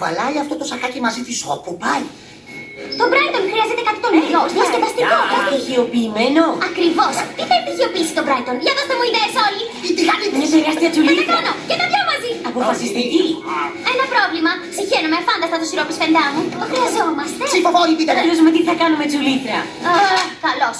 κουβαλάει αυτό το σακάκι μαζί της, όπου πάει. Το Brighton χρειάζεται κάτι τον ε, ίδιο. Διασκεδαστικό. Στοιχειοποιημένο. Ακριβώς. Τι θα επιτυχιοποιήσει το Brighton; Για δώστε μου ιδέες όλοι. Η τηγάνη Μια Είναι τεράστια Θα τα κάνω. Και τα δυο μαζί. Αποφασιστική. Ένα πρόβλημα. Συχαίνομαι αφάνταστα το σιρόπι σφεντά μου. Το χρειαζόμαστε. Ψηφοφόροι πείτε τι θα κάνουμε τσουλίτρα. Καλώς.